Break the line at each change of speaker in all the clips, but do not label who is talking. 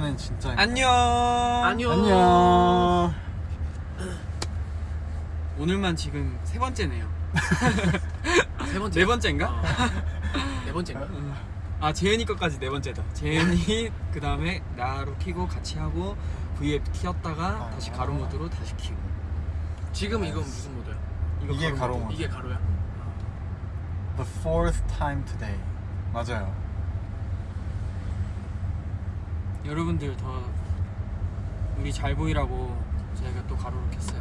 이번엔 진짜
안녕.
안녕.
안녕
오늘만 지금 세 번째네요.
세 번째.
네 번째인가?
어. 네 번째인가?
아 재현이 것까지 네 번째다. 재현이 그 다음에 나로 키고 같이 하고 V앱 키웠다가
아.
다시 가로 모드로 다시 키고.
지금 이건 무슨 모드야?
이거
이게 가로
모드.
모드.
이게 가로야?
The fourth time today 맞아요
여러분들 더 우리 잘 보이라고 저희가 또 가로로 켰어요.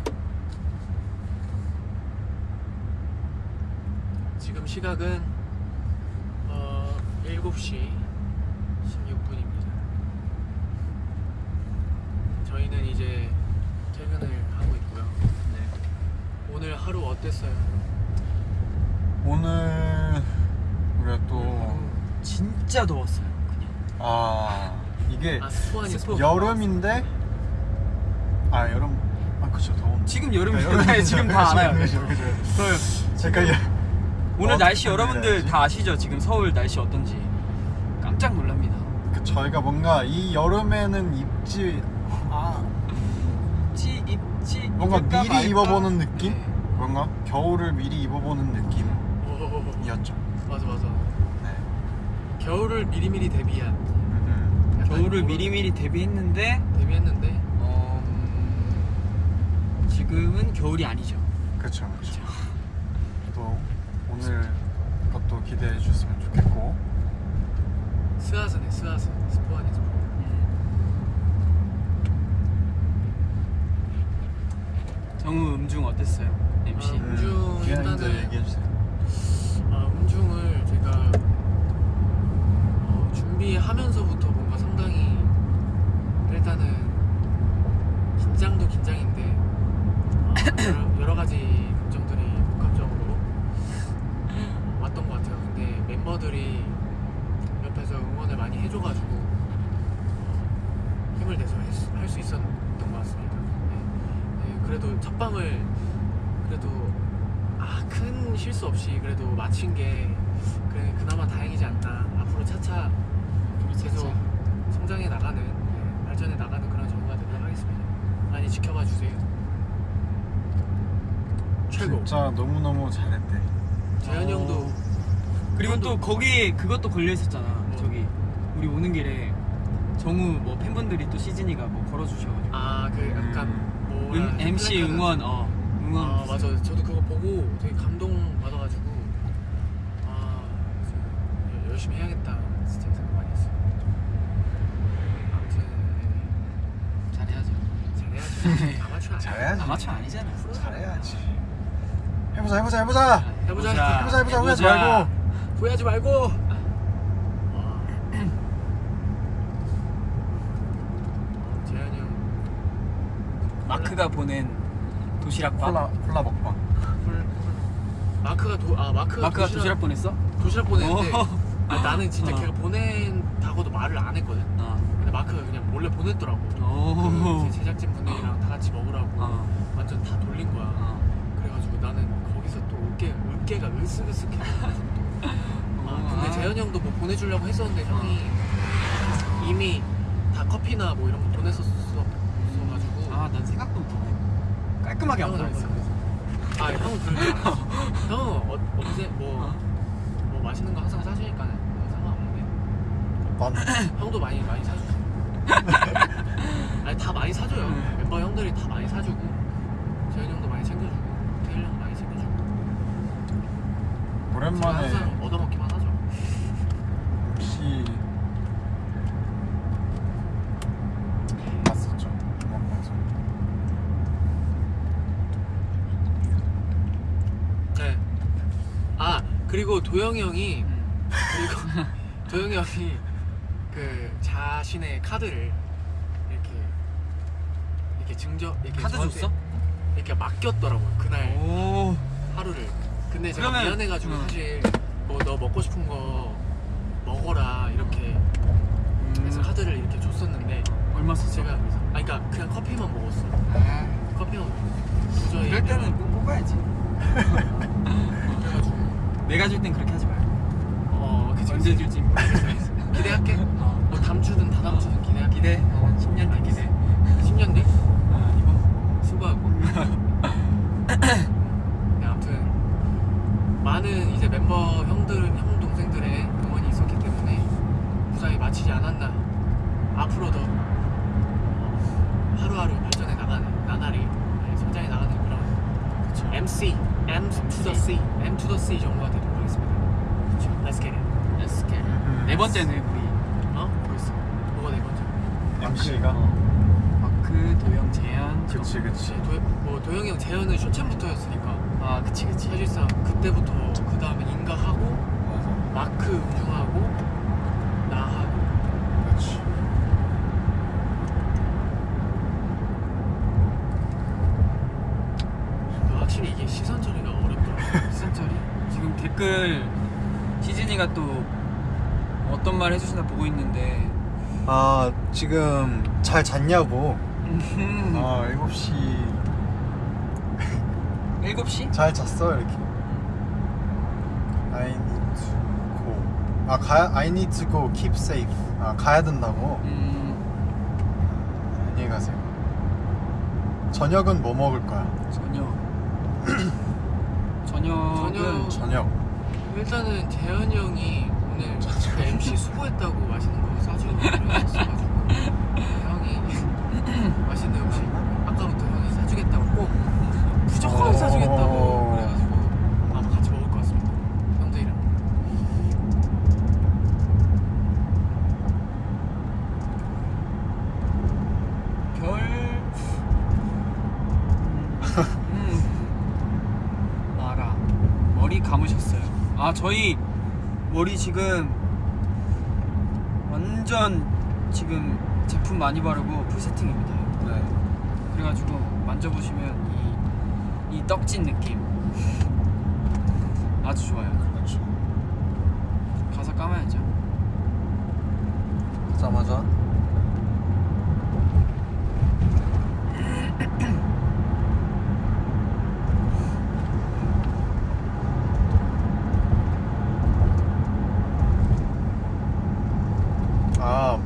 지금 시각은 어 7시 16분입니다. 저희는 이제 퇴근을 하고 있고요.
네.
오늘 하루 어땠어요?
오늘 우리가 또
진짜 더웠어요. 그냥.
아 이게
아 스포하니 스포.
여름인데 아 여름 아 그쵸 더운
지금 여름이
그러니까
네, 지금 다 알아요.
그죠. 제가
오늘
어,
날씨 여러분들
해야지?
다 아시죠? 지금 서울 날씨 어떤지 깜짝 놀랍니다.
그 저희가 뭔가 이 여름에는 입지 아
입지 입지
뭔가 미리
말까?
입어보는 느낌
네.
뭔가 겨울을 미리 입어보는 느낌이었죠
오, 맞아 맞아.
네.
겨울을 미리미리 대비한
겨울을 미리미리 대비했는데
대비했는데
어, 음, 지금은 겨울이 아니죠.
그쵸 그쵸 또 오늘 것도 기대해 주셨으면 좋겠고
스아스네 스아스 스포하니 스포.
정우 음중 어땠어요? MC.
아, 음중
기현님도
일단은-
얘기해 주세요
아, 음중을 제가 어, 준비하면서부터 뭔가 상당히 일단은 긴장도 긴장인데 아, 여러, 여러 가지 감정들이 복합적으로 왔던 것 같아요. 근데 멤버들이 옆에서 응원을 많이 해줘가지고 어, 힘을 내서 할 수 있었던 것 같습니다. 네. 네, 그래도 첫 방을 그래도 아, 큰 실수 없이 그래도 마친 게 그래, 그나마 다행이지 않나. 앞으로 차차 계속 성장해 나가는, 네, 발전해 나가는 그런 정보가 되도록 하겠습니다. 많이 지켜봐 주세요. 최고.
진짜 너무너무 잘했대
재현이 형도
어. 그리고 또 거기 그것도 걸려 있었잖아.
뭐?
저기 우리 오는 길에 정우 뭐 팬분들이 또 시즌이가 뭐 걸어주셔가지고
아그 약간 뭐
음, MC 응원 어 응원
아 맞아. 저도 그거 보고 되게 감동 받아가지고 아 열심히 해야겠다. 진짜 생각 많이 했어. 아무튼
잘해야죠.
네, 잘해야죠. 아마추어.
잘해야지
아마추어 아니잖아.
잘해야지 해보자 해보자 해보자
해보자.
해보자 해보자 후회하지 말고
후회하지 말고. 아. 재현이 형
마크가 보낸 도시락밥.
콜라 콜라 먹방.
마크가 도, 아 마크가,
마크가 도시락, 보냈어?
도시락 보냈는데
오.
아, 나는 진짜
어.
걔가 보낸다고도 말을 안 했거든.
어.
근데 마크가 그냥 몰래 보냈더라고.
오.
그 제작진 분들이랑 다 같이 먹으라고
어.
완전 다 돌린 거야.
어.
그래가지고 나는 거기서 또 으깨, 으깨가 으쓱으쓱해. 아, 근데 재현이 형도 뭐 보내주려고 했었는데 형이 이미 다 커피나 뭐 이런 거 보냈었어가지고
아, 난 생각도 못했네. 깔끔하게 안 보냈어.
아 형은 그런 줄 알았어. 형은 어, 언제 뭐, 뭐 맛있는 거 항상 사주니까 상관없는데
난
형도 많이 많이 사주지. 아니 다 많이 사줘요.
음.
멤버 형들이 다 많이 사주고 재현이 형도 많이 챙겨주고 태일 형 많이 챙겨주고. 제가
오랜만에
항상 얻어먹기만 하죠.
MC 봤었죠 음악 방송
네. 아 그리고 도영이 형이
음.
그리고 도영이 형이 그 자신의 카드를 이렇게 이렇게 증정 이렇게
카드 줬어?
이렇게 맡겼더라고요 그날
오.
하루를. 근데 제가
그러면-
미안해가지고
음.
사실 뭐 너 먹고 싶은 거 먹어라 이렇게 해서
음.
카드를 이렇게 줬었는데
얼마 썼어?
제가 아 그러니까 그냥 커피만 먹었어.
아,
커피만 먹고 도저히
이럴 때는 꼭 뽑아야지.
그래가지고
내가 줄 땐 그렇게 하지 말고
어 그치
언제 줄지
기대할게.
어.
뭐 다음 주든 다다음 주든 기대할게.
기대. 어,
10년 아, 기대. 10년 뒤 아, 이번
수고하고. 번째는 우리
어?
벌써
뭐가 네 번째?
MC가
마크, 도영, 재현.
그치 그치
도, 뭐 도영이 형 재현은 쇼챔부터였으니까
아 그치 그치.
사실상 그때부터 그 다음에 인가하고
맞아
마크 음중하고 나 하고
그치
확실히 이게 시선 처리가 어렵더라고
시선 처리. 지금 댓글 시즌이가 또 어떤 말 해주시나 보고 있는데.
아 지금 잘 잤냐고.
음,
아 7시.
7시?
잘 잤어 이렇게. I need to go. 아 가, I need to go keep safe. 아 가야 된다고.
음,
안녕히 가세요. 저녁은 뭐 먹을 거야?
저녁. 저녁은
저녁.
저녁
일단은 재현이 형이 오늘 그 MC 수고했다고 맛있는 거 사주기로 했었어가지고 형이 맛있는 음식 아까부터 형이 사주겠다고 꼭 무조건
오.
사주겠다고 그래가지고 아마 같이 먹을 것 같습니다 형들이랑
별. 음. 마라. 머리 감으셨어요. 아 저희 머리 지금 완전 지금 제품 많이 바르고 풀 세팅입니다.
네
그래가지고 만져보시면 이, 이 떡진 느낌 아주 좋아요.
그렇죠
가서 감아야죠.
자마자 아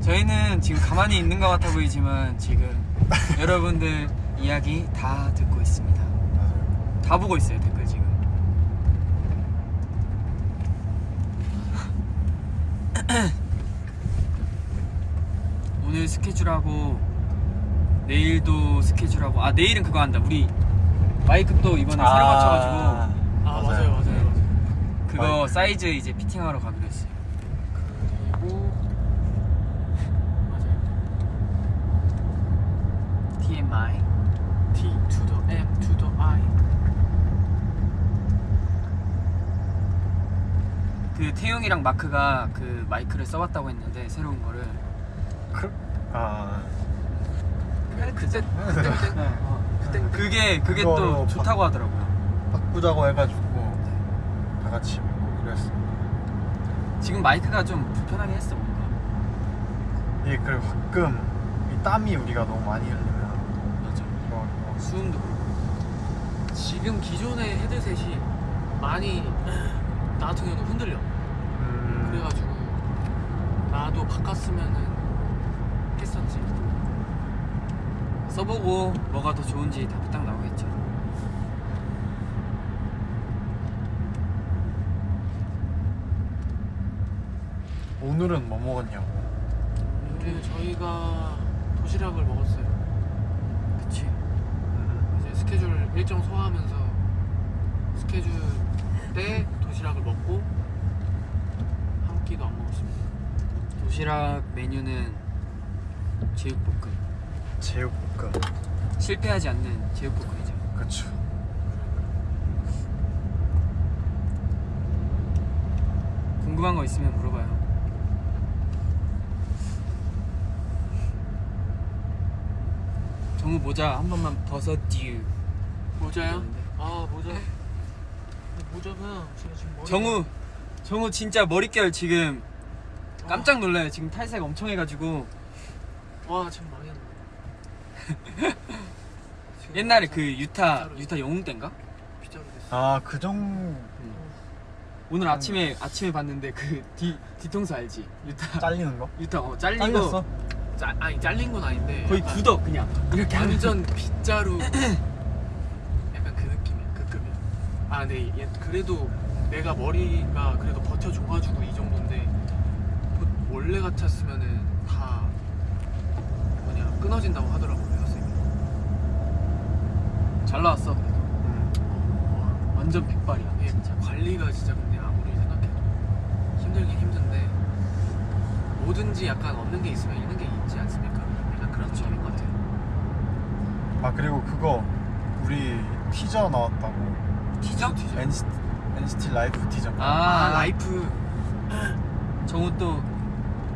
저희는 지금 가만히 있는 것 같아 보이지만 지금 여러분들 이야기 다 듣고 있습니다.
맞아요
다 보고 있어요 댓글 지금. 오늘 스케줄하고 내일도 스케줄하고 아 내일은 그거 한다. 우리 마이크 또 이번에 새로 맞춰가지고
아 맞아요 맞아요 맞아요,
그거
마이크.
사이즈 이제 피팅하러 가기로 했어요.
그리고 맞아요
TMI.
T to the M to the I
그 태용이랑 마크가 그 마이크를 써봤다고 했는데 새로운 거를.
그, 아.
그때 그때 그때?
그게 그게
그거로
또
바-
좋다고 하더라고요.
바꾸자고 해가지고 다 같이 했어
지금 마이크가 좀 불편하게 했어 뭔가.
이게 그리고 가끔 이 땀이 우리가 너무 많이 흘리면
맞아.
좋아하고
수음도 그렇고.
지금 기존의 헤드셋이 많이 나 같은 경우는 흔들려.
음,
그래가지고 나도 바꿨으면은 했었지
써보고 뭐가 더 좋은지 답이 딱 나오겠죠.
오늘은 뭐 먹었냐고
오늘 저희가 도시락을 먹었어요
그치.
음,
이제 스케줄 일정 소화하면서 스케줄 때 도시락을 먹고 한 끼도 안 먹었습니다
도시락 메뉴는 제육볶음.
제육볶음
실패하지 않는 제육볶음이죠.
그쵸
궁금한 거 있으면 물어봐요. 정우 모자 한 번만 벗어듀.
모자요? 아 모자 모자가 제가 지금 머리
정우 정우 진짜 머릿결 지금 깜짝 놀라요. 지금 탈색 엄청 해가지고
와 지금 망했네
옛날에 그 유타
빗자루.
유타 영웅 때인가?
아그 정도
오늘 아침에 아침에 봤는데 그 뒤 뒤통수 알지? 유타
잘리는 거?
유타 어 잘리고
잘렸어?
짜, 아니 잘린 건 아닌데
거의
약간
굳어 그냥 이렇게
완전 빗자루 아 근데 얘 그래도 내가 머리가 그래도 버텨줘가지고 이 정도인데 보- 원래 같았으면은 다 뭐냐 끊어진다고 하더라고 헤어쌤이
잘 나왔어.
음.
완전 백발이야.
예, 진짜 관리가 진짜 근데 아무리 생각해도 힘들긴 힘든데 뭐든지 약간 없는 게 있으면 있는 게 있지 않습니까? 약간 그런 느낌인 것 같아요
아 그리고 그거 우리 티저 나왔다고
티저?
NCT, NCT Life 티저
아,
아, Life
정우 또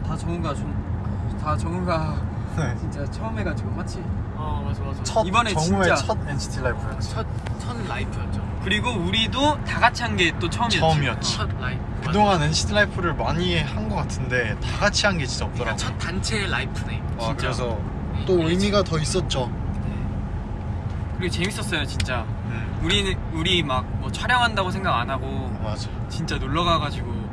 다 정우가 좀, 다 정우가
네.
진짜 처음 해가지고 맞지?
어 맞아 맞아
첫
이번에
정우의
진짜-
첫 NCT LIFE였지
첫, 첫 LIFE였죠
그리고 우리도 다 같이 한 게 또 처음이었지.
처음이었지.
첫 LIFE
그동안 NCT LIFE를 많이 한 것 같은데 다 같이 한 게 진짜
그러니까
없더라고
첫 단체 LIFE네
아,
진짜.
그래서
이-
또
이-
의미가 더 있었죠
그리고 재밌었어요 진짜.
음.
우리는 우리 막 뭐 촬영한다고 생각 안 하고
맞아
진짜 놀러 가가지고 막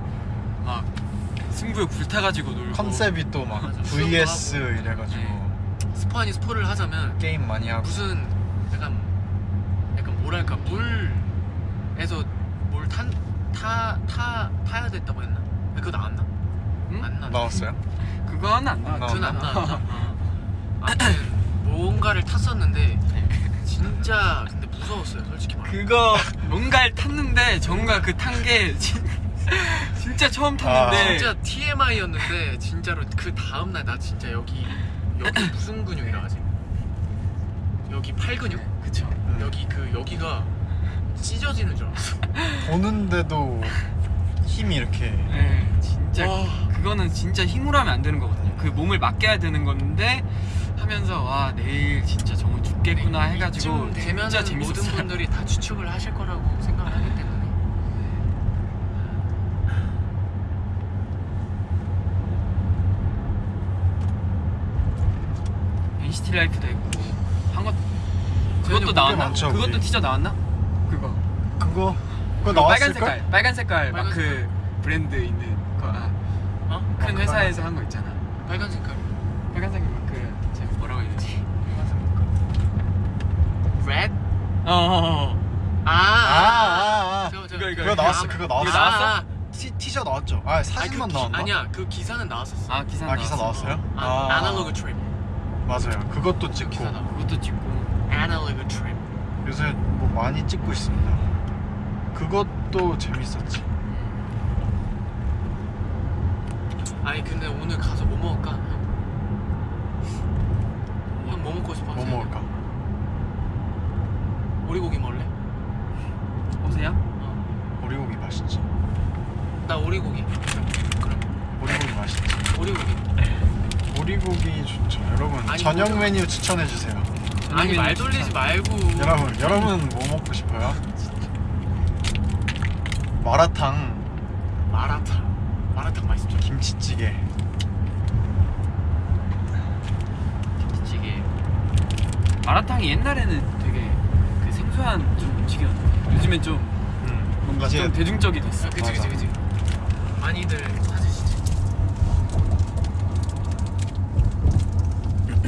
승부욕 불타가지고 놀고.
컨셉이 또 막 VS. 이래가지고
네.
스포 아니 스포를 하자면
게임 많이 하고
무슨 약간 약간 뭐랄까 물에서 물탄타 타 타야 됐다고 했나? 그거 나왔나?
응?
안 나.
나왔어요?
그건 안 나.
나-
그건 안 나왔나? 어. 아무튼 뭔가를 탔었는데 진짜 근데 무서웠어요 솔직히 말해.
그거 뭔가를 탔는데 정우가 그탄 게 진짜 처음 탔는데
아,
진짜 TMI였는데 진짜로 그 다음 날 나 진짜 여기 여기 무슨 근육이라 하지? 여기 팔 근육?
그쵸.
여기 그 여기가 찢어지는 줄 알았어.
보는데도 힘이 이렇게
네, 진짜
와.
그거는 진짜 힘으로 하면 안 되는 거거든요. 그 몸을 맡겨야 되는 건데 하면서 와 내일 진짜 정말 죽겠구나 해가지고
이쯤 되면은
진짜
모든
재밌었어요.
분들이 다 추측을 하실 거라고 생각을 하기 때문에
NCT LIFE도 했고 한것 그것도
형
나왔나?
많죠,
그것도
우리.
티저 나왔나? 그거
그거 그거
그 빨간
나왔을걸?
색깔 빨간 색깔
빨간
마크 브랜드 있는 거. 아,
어?
큰
마크
회사에서 한 거 있잖아.
빨간 색깔
빨간색 마크 제가 뭐라고 해야 되지?
red?
어, 어, 어.
아,
아, 아, 아.
저거, 저거.
이거, 이거,
그거 나왔어 그거 나왔어
이거 나왔어?
아,
티, 티저 나왔죠? 아
아니,
사진만
그 기-
나왔나?
아니야 그 기사는 나왔었어
아 기사
아, 기사
나왔어.
나왔어요?
아,
아.
아날로그 트립
맞아요 그것도 찍고
기사 나와
그것도 찍고
아날로그 트립
요새 뭐 많이 찍고 있습니다 그것도 재밌었지
아니 근데 오늘 가서 뭐 먹을까? 형 뭐 먹고 싶어?
뭐 먹을까?
오리고기 먹을래?
오세요?
어.
오리고기 맛있지
나 오리고기 그럼
오리고기 맛있지
오리고기
오리고기 좋죠 여러분
아니,
저녁
뭐-
메뉴 추천해주세요
아니 말. 돌리지 말고
여러분 여러분 뭐 먹고 싶어요? 마라탕
마라탕 마라탕 맛있죠
김치찌개
김치찌개. 마라탕이 옛날에는 되게 그 생소한 좀 음식이었는데 요즘엔 좀
음,
뭔가
이제
좀 대중적이 됐어.
아, 그치. 그치 그치 많이들 찾으시지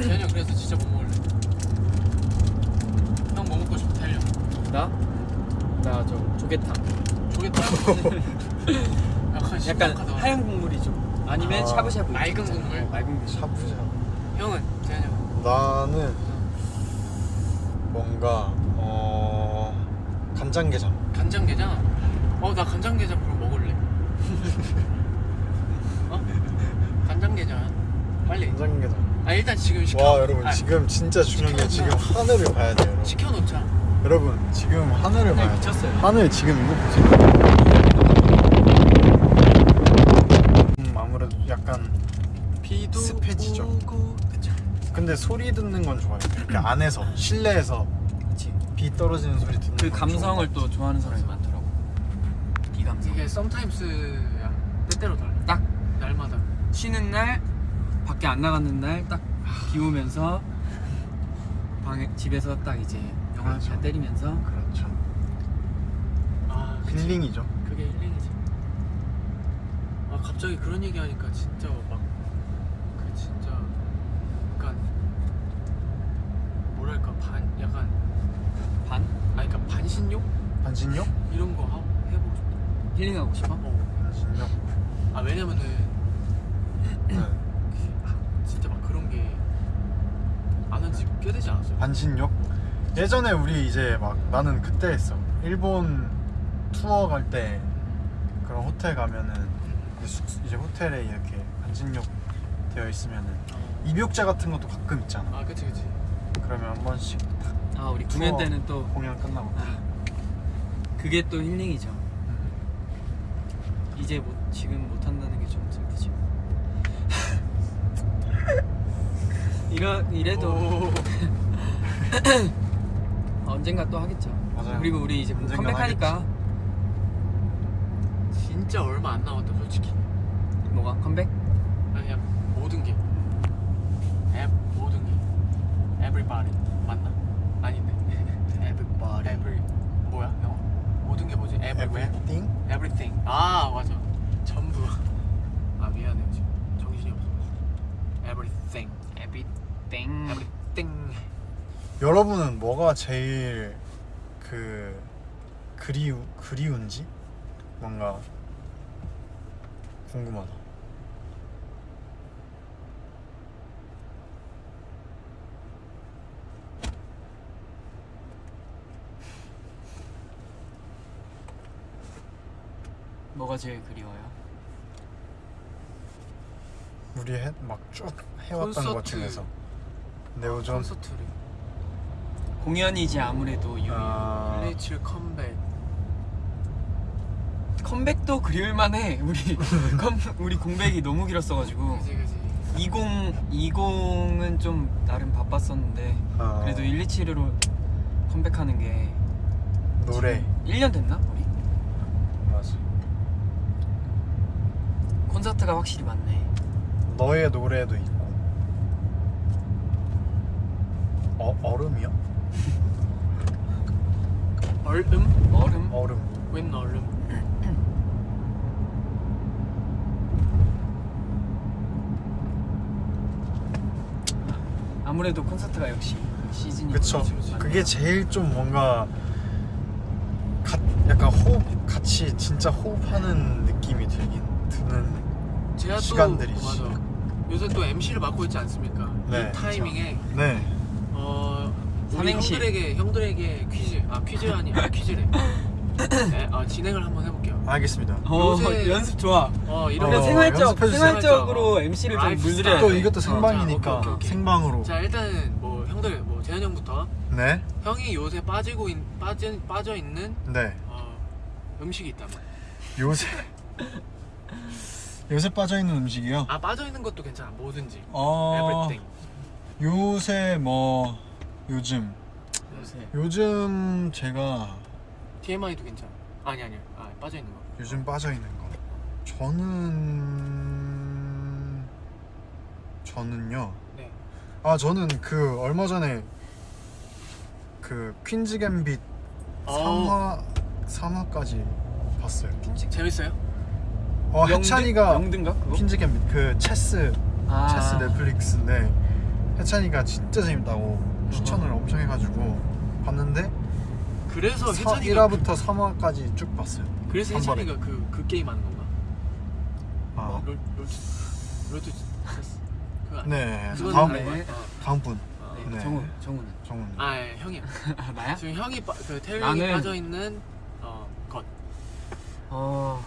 재현이 형 그래서 진짜 뭐 먹을래? 형 뭐 먹고 싶어 달려
나? 나 저 조개탕.
조개탕 약간
약간. 하얀 국물이 좀 아니면
아,
샤브샤브
맑은. 국물?
어, 맑은 국물.
샤브샤브
형은 재현이 형
나는 뭔가 어 간장게장
간장게장 어 나 간장게장 그럼 먹을래 어? 간장게장 빨리
간장게장
아 일단 지금 시켜
와 여러분
아,
지금 진짜 중요한 게 지금. 하늘을 봐야 돼요 여러분
시켜놓자
여러분 지금 하늘을 봐야 돼요. 하늘 지금 이거 보세요 음 아무래도 약간
비도
습해지죠.
오고 그쵸
근데 소리 듣는 건 좋아요 이렇게 안에서 실내에서
그치.
비 떨어지는 소리 듣는 그건
감성을 또 좋아하는 사람이 많더라고. 이 감성.
이게 썸타임스야 때때로 달라
딱
날마다
쉬는 날 밖에 안 나갔는 날 딱 비 오면서 방에 집에서 딱 이제 영화
그렇죠.
잘 때리면서.
그렇죠
아 그치.
힐링이죠
그게 힐링이지 아 갑자기 그런 얘기 하니까 진짜 막 그 진짜 약간 뭐랄까 반 약간 반아 그러니까 반신욕
반신욕?
이런 거 하- 해보고 싶다.
힐링하고 싶어?
어.
반신욕.
아 왜냐면은
네.
아, 진짜 막 그런 게 안 한 지 꽤 되지 않았어요?
반신욕? 예전에 우리 이제 막 나는 그때 했어. 일본 투어 갈 때 그런 호텔 가면은 이제, 호텔에 이렇게 반신욕 되어 있으면은
어.
입욕자 같은 것도 가끔 있잖아.
아 그치 그치.
그러면 한 번씩
딱아 우리 공연 때는 또
공연 끝나고
아, 그게 또 힐링이죠.
음.
이제 못 지금 못 한다는 게좀 슬프지. 이러 이래도
오.
언젠가 또 하겠죠.
맞아요.
그리고 우리 이제 컴백하니까
진짜 얼마 안 남았다 솔직히.
뭐가 컴백?
아니 그냥 모든 게. 앱 모든 게. Everybody 맞나? 아닌데.
Everybody.
Every 뭐야 영어? 모든 게 뭐지? Everywhere.
Everything?
Everything. 아 맞아. 전부. 아 미안해요 지금 정신이 없어. Everything.
Everything.
여러분은 뭐가 제일 그 그리우 그리운지 뭔가 궁금하다.
뭐가 제일 그리워요?
우리 막쭉 해왔던 것. 중에서 Neo Zone
콘서트를.
공연이지 아무래도 유일.
아,
플레이칠 컴백.
컴백도 그리울만 해. 우리 컴, 우리 공백이 너무 길었어가지고.
그지.
20 20은 좀 나름 바빴었는데
아,
그래도 127으로 컴백하는 게
노래
1년 됐나 우리?
맞아.
콘서트가 확실히 많네.
너의 노래도 있고 어 얼음이요?
얼음?
얼음.
얼음.
웬 얼음?
아무래도 콘서트가 역시 시즌이
그쵸. 그게 제일 좀 뭔가 가, 약간 호흡 같이 진짜 호흡하는 느낌이 들긴 드는 시간들이지.
맞아. 요새 또 MC를 맡고 있지 않습니까?
네,
이 타이밍에
네.
어
삼행시.
형들에게 형들에게 퀴즈 아 퀴즈 아니 아 퀴즈래. 네, 어, 진행을 한번 해볼게요.
알겠습니다.
어,
요새-
연습 좋아.
어
어,
이런 거
생활적
연습해주세요.
생활적으로 MC를 좀
life
물들여야
또
돼.
이것도
어,
생방이니까
자, 오케이, 오케이.
생방으로.
자 일단은 뭐 형들 뭐 재현 형부터
네.
형이 요새 빠지고 있, 빠진 빠져 있는
네.
어, 음식이 있다면
요새 요새 빠져 있는 음식이요.
아 빠져 있는 것도 괜찮아 뭐든지
어
everything
요새 뭐 요즘
요새
요즘 제가
TMI도 괜찮아 아니 아니 아 빠져 있는 거
요즘 빠져 있는 거 저는 저는요.
네.
아 저는 그 얼마 전에 그 Queen's Gambit
어.
3화 3화까지 봤어요.
재밌어요?
어 해찬이가
영등가 그거?
Queen's Gambit 그 체스
아.
체스 넷플릭스인데 해찬이가 진짜 재밌다고 추천을 엄청 해가지고 봤는데
그래서
사-
해찬이가
1화부터 3화까지 쭉 봤어요.
그, 그래서. 해찬이가 그, 그 게임 하는 건가?
아,
뭐, 롤, 롤, 롤토체스 그거 아니야?
네. 다음
네.
어,
다음 분
어.
네,
네.
정우 정우는
정훈.
아 예, 형이야
아, 나야?
지금 형이 빠, 그 태일이
나는-
빠져 있는 어, 것
어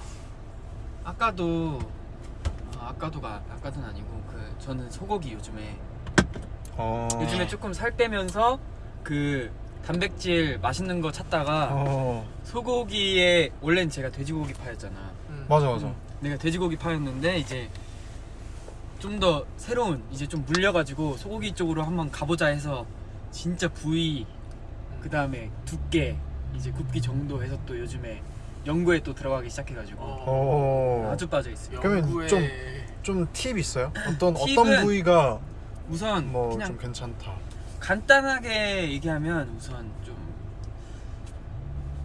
아까도 어, 아까도가 아까도는 아니고 그 저는 소고기 요즘에
어.
요즘에 조금 살 빼면서 그 단백질 맛있는 거 찾다가
어.
소고기에 원래는 제가 돼지고기 파였잖아.
음.
맞아 맞아.
음, 내가 돼지고기 파였는데 이제 좀 더 새로운 이제 좀 물려가지고 소고기 쪽으로 한번 가보자 해서 진짜 부위
음.
그 다음에 두께 이제 굽기 정도 해서 또 요즘에 연구에 또 들어가기 시작해가지고
어.
어.
아주 빠져 있어요.
그러면 좀- 좀 팁 있어요? 어떤 어떤 부위가
우선
뭐
그냥
좀 괜찮다.
간단하게 얘기하면 우선 좀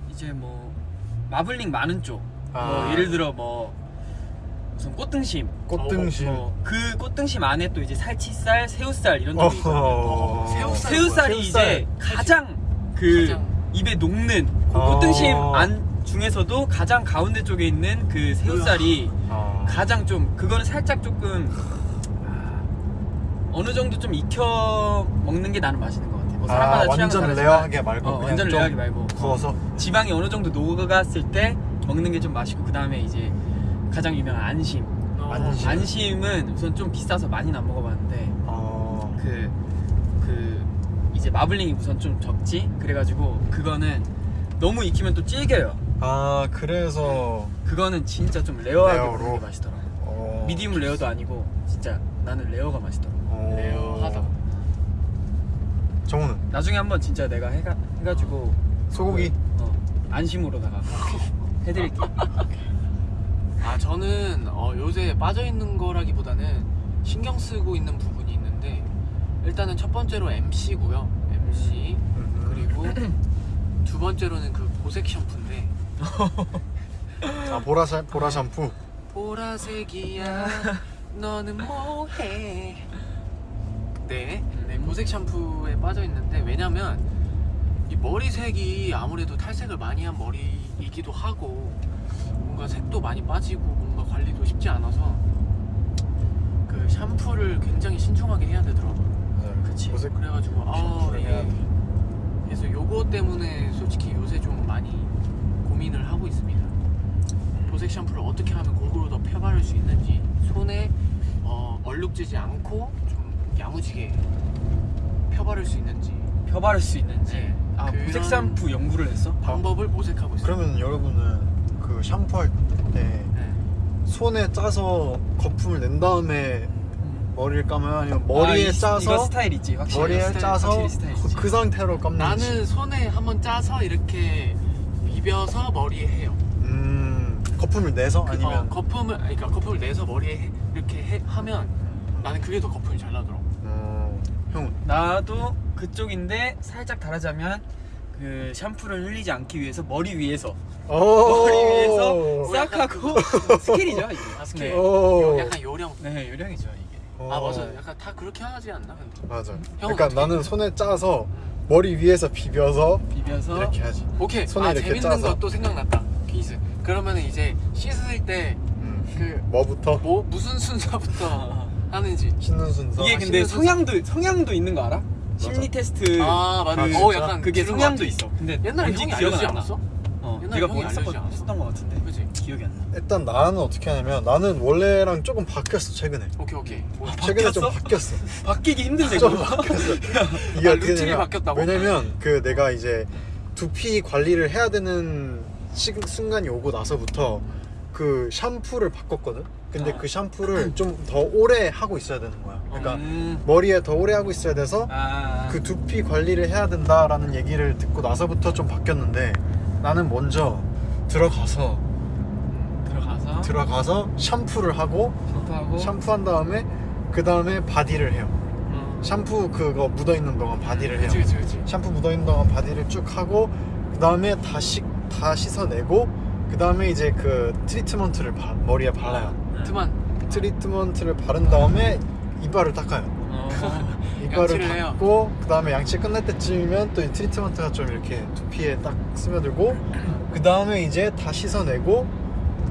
이제 뭐 마블링 많은 쪽. 뭐
아.
예를 들어 뭐 우선 꽃등심.
꽃등심.
뭐그 꽃등심 안에 또 이제 살치살, 새우살 이런 쪽이 있거든요.
어허.
새우살
새우살이
새우살.
이제 가장 그
가장
입에 녹는 그
어.
꽃등심 안 중에서도 가장 가운데 쪽에 있는 그 새우살이
아.
가장 좀 그거는 살짝 조금 아, 어느 정도 좀 익혀 먹는 게 나는 맛있는 것 같아. 뭐 사람마다
아,
취향은
완전
다르지만,
레어하게 말고
어, 완전
좀
레어하게 말고
구워서
지방이 어느 정도 녹았을 때 먹는 게 좀 맛있고 그 다음에 이제 가장 유명한 안심.
어,
안심.
안심 은 우선 좀 비싸서 많이는 안 먹어봤는데
어.
그, 그 이제 마블링이 우선 좀 적지 그래가지고 그거는 너무 익히면 또 질겨요
아 그래서
그거는 진짜 좀 레어하게
레어로?
먹는 게 맛있더라
어.
미디움 레어도 아니고 진짜 나는 레어가 맛있더라
어.
레어하다.
정우는?
나중에 한번 진짜 내가 해가, 해가지고
소고기?
어, 안심으로다가 해드릴게
아 저는 어, 요새 빠져 있는 거라기보다는 신경 쓰고 있는 부분이 있는데 일단은 첫 번째로 MC고요. MC.
음.
그리고 두 번째로는 그 보색 샴푸인데.
아 보라 샴 보라 샴푸?
보라색이야. 너는 뭐해 네, 네 보색 샴푸에 빠져 있는데 왜냐면 이 머리색이 아무래도 탈색을 많이 한 머리이기도 하고 뭔가 색도 많이 빠지고 뭔가 관리도 쉽지 않아서 그 샴푸를 굉장히 신중하게 해야 되더라고요
맞아요.
그치.
보색
그래가지고 아 예.
돼.
그래서 요거 때문에 솔직히 요새 좀 많이 고민을 하고 있습니다. 보색 샴푸를 어떻게 하면 골고루 더 펴바를 수 있는지 손에 어, 얼룩지지 않고 좀 야무지게 펴바를 수 있는지
펴바를 수 있는지
네.
아 보색 샴푸 연구를 했어?
방법을 모색하고 있어요.
그러면 여러분은 그 샴푸할 때
네.
손에 짜서 거품을 낸 다음에
음.
머리를 감아요 아니면 머리에
아, 이-
짜서
이거 스타일 있지 확실히
머리에
스타일,
짜서
확실히 스타일 있지.
그 상태로 감는지
나는 손에 한번 짜서 이렇게 비벼서 머리에 해요.
음 거품을 내서
그-
아니면
어, 거품을 그러니까 거품을 내서 머리에 해- 이렇게 해- 하면 나는 그게 더 거품이 잘 나더라고.
어, 형은
나도 그쪽인데 살짝 다르자면 그 샴푸를 흘리지 않기 위해서 머리 위에서 머리 위에서 싹 하고 skill이죠 이게
아, 스킬.
네.
오.
약간 요령.
네 요령이죠 이게
아 맞아. 약간 다 그렇게 하지 않나? 근데?
맞아 그러니까
어떻게
나는? 손에 짜서 머리 위에서 비벼서
비벼서
이렇게 하지
오케이.
손에
아
이렇게
재밌는
짜서.
것도 생각났다. 퀴즈. 그러면 이제 씻을 때그
음. 뭐부터
뭐 무슨 순서부터 하는지.
씻는 순서
이게
아,
근데 성향도 성향도 있는 거 알아? 심리 테스트
아 맞아.
아,
어? 약간
그게 성향도. 있어 근데
옛날에
뭔지
형이 알려주지. 않았어?
어,
옛날에
내가 뭐 했었던, 거 같은데
그지?
기억이 안 나.
일단 나는 어떻게 하냐면 나는 원래랑 조금 바뀌었어 최근에
오케이 오케이. 뭐,
최근에 좀
바뀌었어?
바뀌었어
바뀌기 힘든데
좀. 바뀌었어 이게
아,
어떻게
루틴이 바뀌었다고?
왜냐면 그 내가 이제 두피 관리를 해야 되는 시, 순간이 오고 나서부터 그 샴푸를 바꿨거든 근데
아.
그 샴푸를 좀 더 오래 하고 있어야 되는 거야 그러니까
음.
머리에 더 오래 하고 있어야 돼서
아,
그 두피 관리를 해야 된다라는 얘기를 듣고 나서부터 좀 바뀌었는데 나는 먼저 들어가서
들어가서
들어가서 샴푸를 하고
샴푸하고
샴푸한 다음에 그 다음에 바디를 해요
음.
샴푸 그거 묻어 있는 동안 바디를 해요
그치 그치 그치.
샴푸 묻어 있는 동안 바디를 쭉 하고 그 다음에 다시 다 씻어내고 그 다음에 이제 그 트리트먼트를 바- 머리에 발라요
트만
트리트먼트를 바른 다음에 이빨을 닦아요
어,
이빨을. 닦고 그 다음에 양치 끝날 때쯤이면 또 이 트리트먼트가 좀 이렇게 두피에 딱 스며들고 그 다음에 이제 다 씻어내고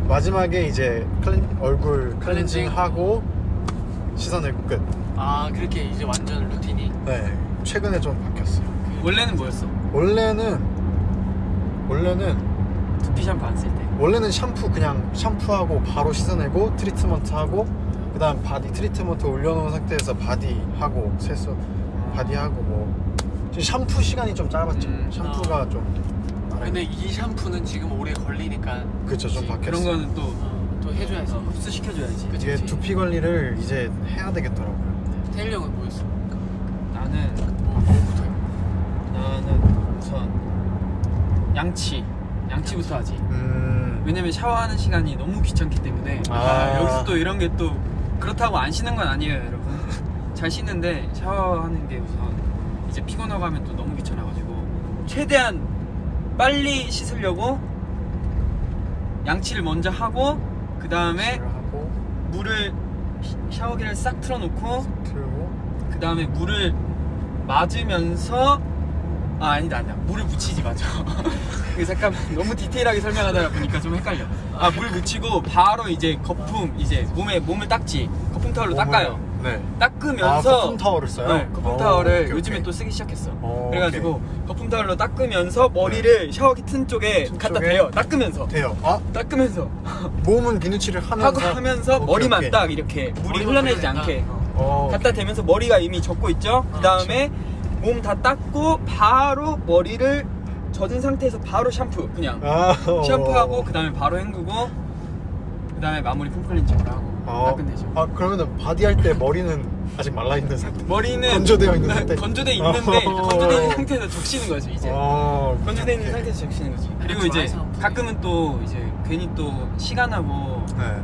마지막에 이제 클렌, 얼굴
클렌징.
클렌징 하고 씻어내고 끝.
아 그렇게 이제 완전 루틴이
네, 최근에 좀 바뀌었어요.
원래는 뭐였어?
원래는 원래는
두피 샴푸 안 쓸 때.
원래는 샴푸 그냥 샴푸하고 바로 씻어내고 트리트먼트 하고 그 다음 바디 트리트먼트 올려놓은 상태에서 바디 하고 세수 바디 하고 뭐 지금 샴푸 시간이 좀 짧았죠.
음,
샴푸가 좀
근데 이 샴푸는 지금 오래 걸리니까
그쵸 좀. 바뀌었어.
그런 거는 또
어, 또 해줘야지
어, 흡수 시켜줘야지.
그치,
이게
그치.
두피 관리를 이제 해야 되겠더라고요.
태일 형은 뭐였어?
나는
뭐, 뭐부터 해?
나는 우선 양치 양치부터 하지.
음.
왜냐면 샤워하는 시간이 너무 귀찮기 때문에
아.
아, 여기서 또 이런 게 또 그렇다고 안 씻는 건 아니에요 여러분 잘 씻는데 샤워하는 게 우선 이제 피곤하고 하면 또 너무 귀찮아가지고 최대한 빨리 씻으려고 양치를 먼저 하고 그 다음에 물을 시- 샤워기를 싹 틀어놓고 그 다음에 물을 맞으면서 아 아니다 아니다 물을 묻히지 이게 잠깐 너무 디테일하게 설명하다 보니까 좀 헷갈려 아 물 묻히고 바로 이제 거품 이제 몸에 몸을 닦지 거품 타월로 닦아요
네.
닦으면서
아, 거품 타월을 써요?
네, 거품
오,
타월을
오케이,
요즘에
오케이.
또 쓰기 시작했어
오,
그래가지고 거품 타월로 닦으면서 머리를 샤워기 튼 쪽에
튼
갖다
쪽에?
대요 닦으면서
돼요. 아
닦으면서
몸은 비누칠을 하면서
하고 하면서
오케이,
머리만
오케이.
딱 이렇게 물이 흘러내지. 않게
어,
갖다 대면서 머리가 이미 젖고 있죠. 그 다음에 몸 다 닦고 바로 머리를 젖은 상태에서 바로 샴푸 그냥
아,
샴푸하고 그 다음에 바로 헹구고 그 다음에 마무리 폼클렌징을 하고
어.
딱 끝내죠.
아 그러면은 바디 할 때 머리는 아직 말라 있는 상태.
머리는
건조되어 있는 상태.
건조돼 있는데
어.
건조돼 있는 상태에서 적시는 거지 이제.
어,
건조돼 있는. 상태에서 적시는 거지. 그리고
드라이
이제
샴푸.
가끔은 또 이제 괜히 또 시간하고
네.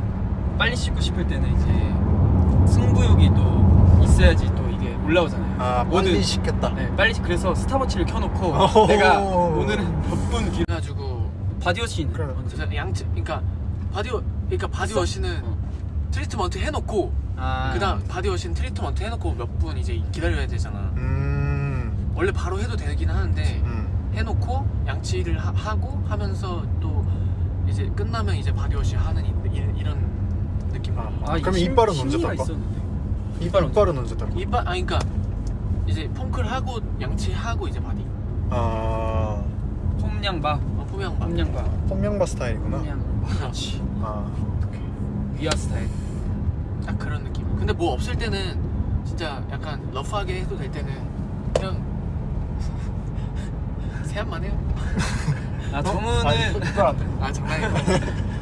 빨리 씻고 싶을 때는 이제 승부욕이 또 있어야지 또 이게 올라오잖아요.
아
모든-
빨리 씻겠다.
네, 빨리 그래서 스탑워치를 켜놓고
어허.
내가 오늘은 몇 분 길...
그래가지고
바디워시.
그래.
그래서 양치 그러니까 바디워 그러니까 바디워시는
어.
트리트먼트 해놓고
아,
그다음 바디워시는 트리트먼트 해놓고 몇 분 이제 기다려야 되잖아.
음.
원래 바로 해도 되긴 하는데
음.
해놓고 양치를 하, 고 하면서 또 이제 끝나면 이제 바디워시 하는 이, 이, 런 느낌.
아,
아,
그럼
이
이빨은 언제
심리가
닦아?
있었는데.
이빨 이빨은 언제 닦아?
이빨 아 그러니까 이제 폼클 하고 양치하고 이제 바디.
아
폼냥바,
어, 포명바.
폼냥바,
폼명바 스타일이구나.
폼냥바. 그렇지.
아
위아 스타일.
딱 그런 느낌. 근데 뭐 없을 때는 진짜 약간 rough하게 해도 될 때는 그냥 세안만 해요.
아
어?
정우는
돼.
아 장난이고.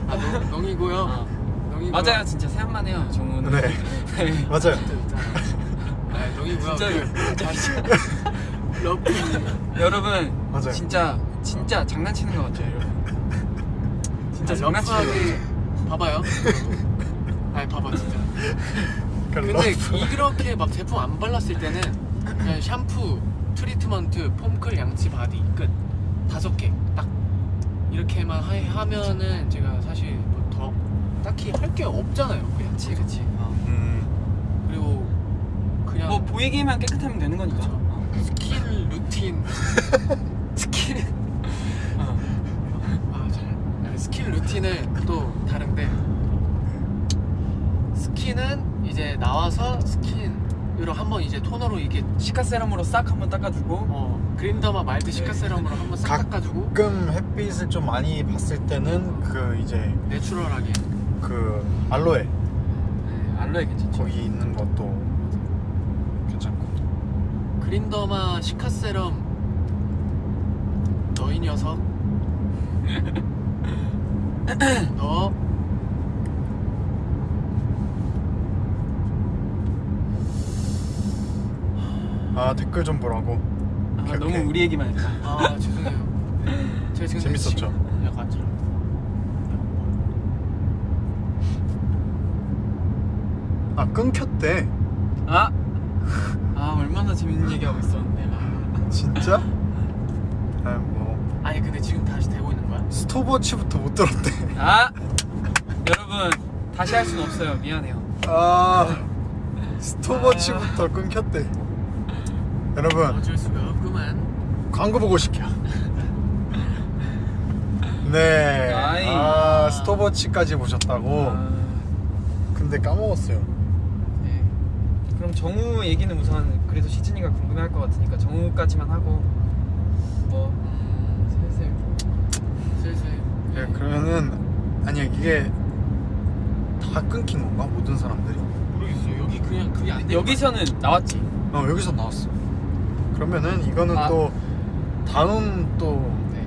아 농, 농이고요.
어.
농이고요.
맞아요, 진짜 세안만 해요, 정우는.
네.
네.
맞아요.
아 농이고요.
진짜
그 러프.
여러분,
맞아요.
진짜 진짜 장난치는 것 같죠, 여러분. 진짜
아,
장난치는.
봐봐요. 아니 봐봐 진짜. 근데. 이렇게 막 제품 안 발랐을 때는 그냥 샴푸, 트리트먼트, 폼클, 양치, 바디 끝 다섯 개 딱 이렇게만 하, 하면은 제가 사실 딱히 할 게 없잖아요. 그냥
그치, 그치. 어.
음.
그리고 그냥
뭐 보이기만 깨끗하면 되는 거니까. 어.
스킨 루틴
스킨. 어.
아, 잘. 아, 스킨 루틴은 또 다른데 스킨은 이제 나와서 스킨으로 한번 이제 토너로 이게
시카 세럼으로 싹 한번 닦아주고.
어, 그린더마 마일드 cica
네.
serum으로 한번 싹
각-
닦아주고
가끔 햇빛을 좀 많이 봤을 때는 그 이제
natural하게
그 알로에
네, 알로에 괜찮죠.
거기 있는 것도 괜찮고.
그린더마 시카 세럼 너이 녀석 너
아 댓글 좀 보라고.
아,
오케이,
너무
오케이.
우리 얘기만 했다.
아 죄송해요 제가 지금
재밌었죠?
약간 좀
아 끊겼대.
아, 아 얼마나 재밌는 얘기하고 있었는데. 아.
진짜? 아뭐
아니 근데 지금 다시 되고 있는 거야?
스톱워치부터 못 들었대.
아, 여러분 다시 할 수는 없어요. 미안해요.
아 스톱워치부터 끊겼대. 여러분
어쩔 수가 없구만
광고 보고 시켜. 네.
아이.
아 스톱워치까지 보셨다고.
아,
근데 까먹었어요.
네. 정우 얘기는 우선 그래도 시즌이가 궁금해할 것 같으니까 정우까지만 하고 뭐
음,
슬슬
슬슬
네, 그러면은 아니야 이게 다 끊긴 건가 모든 사람들이?
모르겠어요 여기 그냥 그게 안 돼.
여기서는 나왔지.
어 여기서 나왔어. 그러면은 이거는
아.
또 다음 또
네.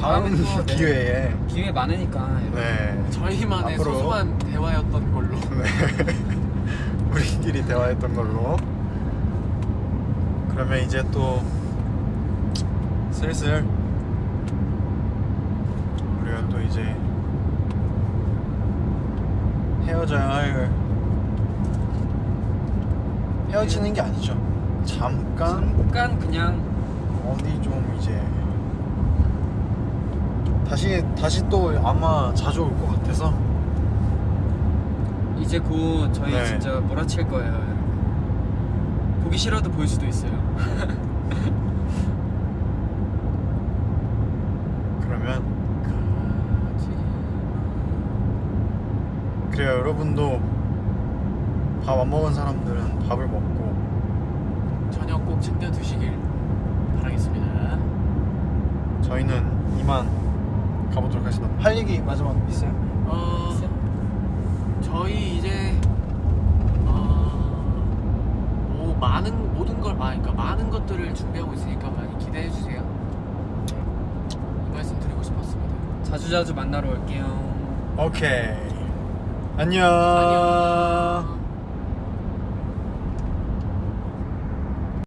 다음
또, 네.
기회에
기회 많으니까.
네.
저희만의
앞으로.
소소한 대화였던 걸로
네. 우리끼리 대화했던 걸로. 그러면 이제 또 슬슬 우리가 또 이제 헤어져야 할 헤어지는 게 아니죠. 잠깐
잠깐 그냥
어디 좀 이제 다시 다시 또 아마 자주 올 것 같아서
이제 곧 저희
네.
진짜 몰아칠 거예요. 보기 싫어도 보일 수도 있어요. 그러면 가지.
그래요 여러분도 밥 안 먹은 사람들은 밥을 먹고
저녁 꼭 챙겨 드시길 바라겠습니다.
저희는 이만 가보도록 하겠습니다. 할 얘기 마지막 있어요?
어... 저희 이제 어, 뭐 많은 모든 걸 아, 그러니까 많은 것들을 준비하고 있으니까 많이 기대해 주세요. 이 말씀 드리고 싶었습니다.
자주자주 만나러 올게요
오케이 안녕
안녕.